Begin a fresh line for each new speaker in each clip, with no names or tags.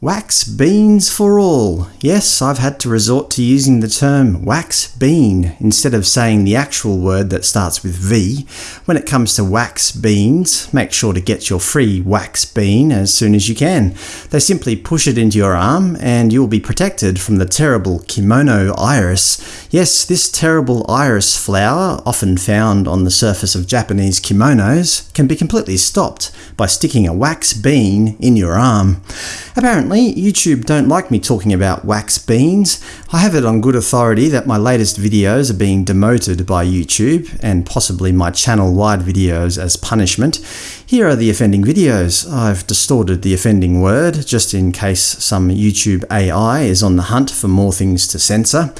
Wax beans for all. Yes, I've had to resort to using the term wax bean instead of saying the actual word that starts with V. When it comes to wax beans, make sure to get your free wax bean as soon as you can. They simply push it into your arm and you will be protected from the terrible kimono iris. Yes, this terrible iris flower, often found on the surface of Japanese kimonos, can be completely stopped by sticking a wax bean in your arm. Apparently, YouTube don't like me talking about wax beans. I have it on good authority that my latest videos are being demoted by YouTube, and possibly my channel-wide videos as punishment. Here are the offending videos. I've distorted the offending word, just in case some YouTube AI is on the hunt for more things to censor.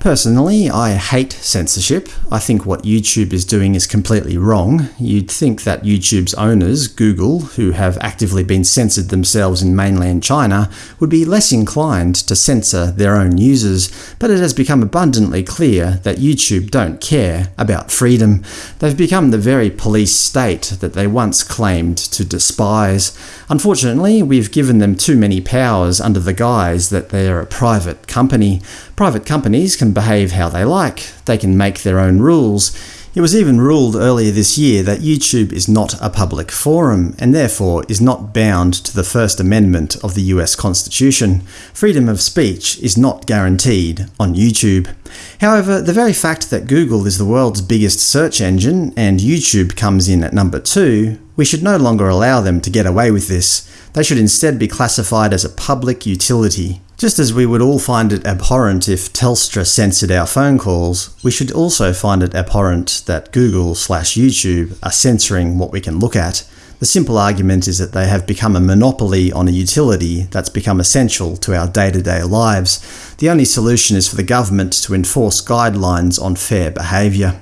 Personally, I hate censorship. I think what YouTube is doing is completely wrong. You'd think that YouTube's owners, Google, who have actively been censored themselves in mainland China, would be less inclined to censor their own users, but it has become abundantly clear that YouTube don't care about freedom. They've become the very police state that they once claimed to despise. Unfortunately, we've given them too many powers under the guise that they are a private company. Private companies can behave how they like, they can make their own rules. It was even ruled earlier this year that YouTube is not a public forum, and therefore is not bound to the First Amendment of the US Constitution. Freedom of speech is not guaranteed on YouTube. However, the very fact that Google is the world's biggest search engine, and YouTube comes in at number 2, we should no longer allow them to get away with this. They should instead be classified as a public utility. Just as we would all find it abhorrent if Telstra censored our phone calls, we should also find it abhorrent that Google slash YouTube are censoring what we can look at. The simple argument is that they have become a monopoly on a utility that's become essential to our day-to-day -day lives. The only solution is for the government to enforce guidelines on fair behaviour.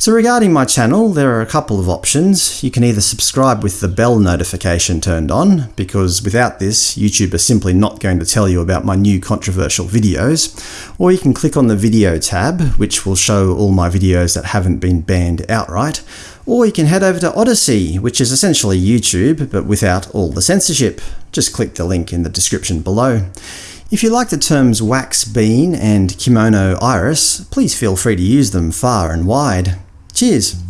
So regarding my channel, there are a couple of options. You can either subscribe with the bell notification turned on, because without this, YouTube is simply not going to tell you about my new controversial videos, or you can click on the Video tab, which will show all my videos that haven't been banned outright, or you can head over to Odysee, which is essentially YouTube, but without all the censorship. Just click the link in the description below. If you like the terms wax bean and kimono iris, please feel free to use them far and wide. Cheers!